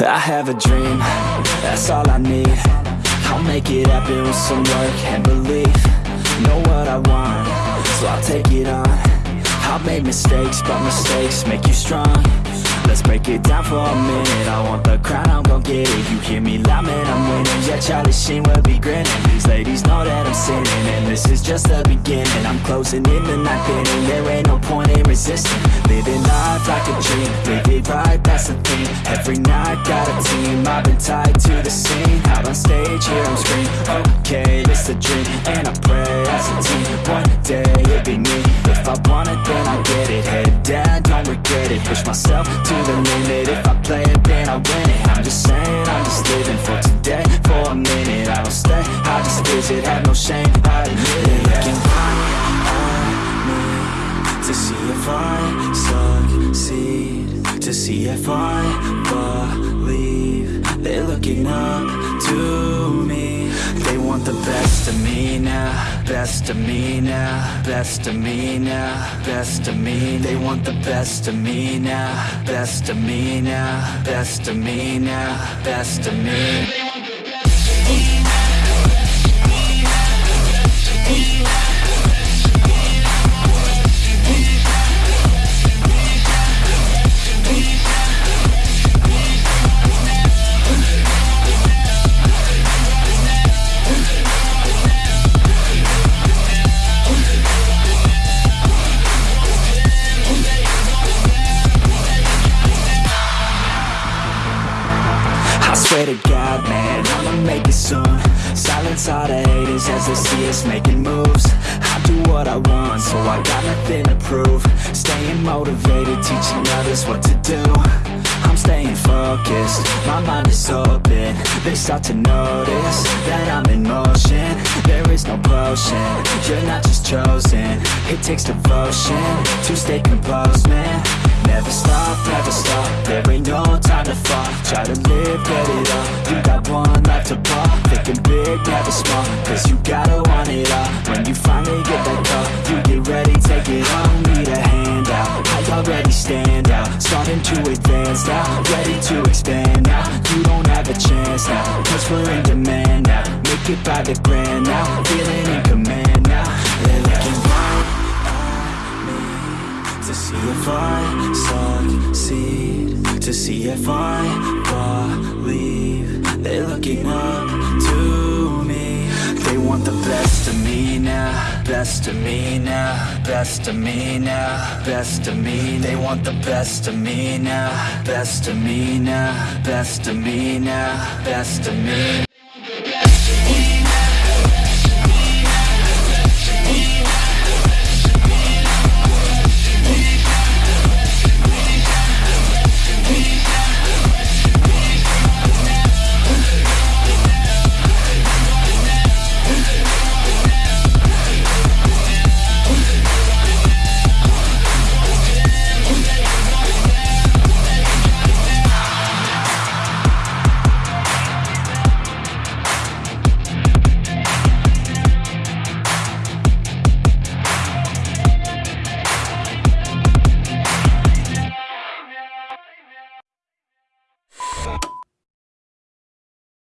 I have a dream, that's all I need. I'll make it happen with some work and belief. Know what I want, so I'll take it on. I've made mistakes, but mistakes make you strong. Let's break it down for a minute. I want the crown, I'm gon' get it. You hear me loud, man, I'm winning. Yeah, Charlie Sheen will be grinning. These ladies know that I'm sinning And this is just the beginning. I'm closing in the ninth inning There ain't no point in resisting. Living life like a dream Every night, got a team. I've been tied to the scene. Out on stage, here I'm scream Okay, this a dream. And I pray as a team One day, it'll be me. If I want it, then I'll get it. Head down, don't regret it. Push myself to the limit. If I play it, then I win it. I'm just saying, I'm just living for today if I succeed To see if I believe They're looking up to me. They want the best of me now Best of me now Best of me now Best of me. They want the best of me now Best of me now Best of me now Best of me swear to God, man, I'ma make it soon. Silence all the haters as they see us making moves. I do what I want, so I got nothing to prove. Staying motivated, teaching others what to do. I'm staying focused, my mind is open. They start to notice that I'm in motion. There is no potion, you're not just chosen. It takes devotion to stay composed, man Never stop, never stop, there ain't no time to fall Try to live, get it up, you got one life to pop. Thinking big, never small, cause you gotta want it all. When you finally get that call, you get ready, take it on Need a hand out, I already stand out? Starting to advance now, ready to expand now. You don't have a chance now, cause we're in demand now. Make it by the grand now, feeling in command To see if I succeed To see if I believe. They're looking up to me. They want the best of me now Best of me now Best of me now Best of me. They want the best of me now Best of me now Best of me now Best of me